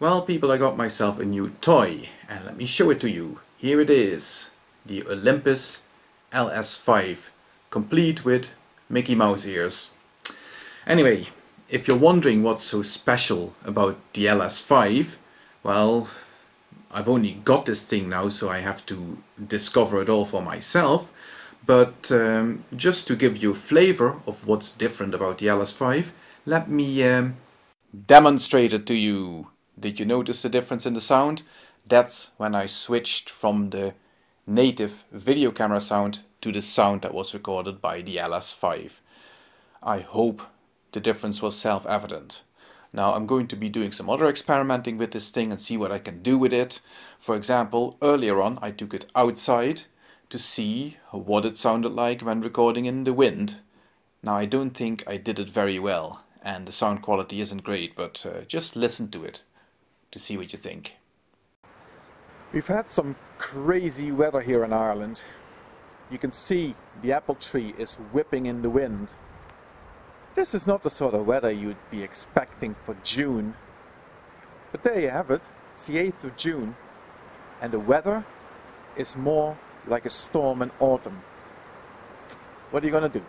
Well people I got myself a new toy and let me show it to you. Here it is. The Olympus LS5 complete with Mickey Mouse ears. Anyway, if you're wondering what's so special about the LS5, well, I've only got this thing now so I have to discover it all for myself. But um, just to give you a flavor of what's different about the LS5, let me um, demonstrate it to you. Did you notice the difference in the sound? That's when I switched from the native video camera sound to the sound that was recorded by the LS5. I hope the difference was self-evident. Now I'm going to be doing some other experimenting with this thing and see what I can do with it. For example, earlier on I took it outside to see what it sounded like when recording in the wind. Now I don't think I did it very well and the sound quality isn't great, but uh, just listen to it to see what you think. We've had some crazy weather here in Ireland. You can see the apple tree is whipping in the wind. This is not the sort of weather you'd be expecting for June. But there you have it. It's the 8th of June. And the weather is more like a storm in autumn. What are you going to do?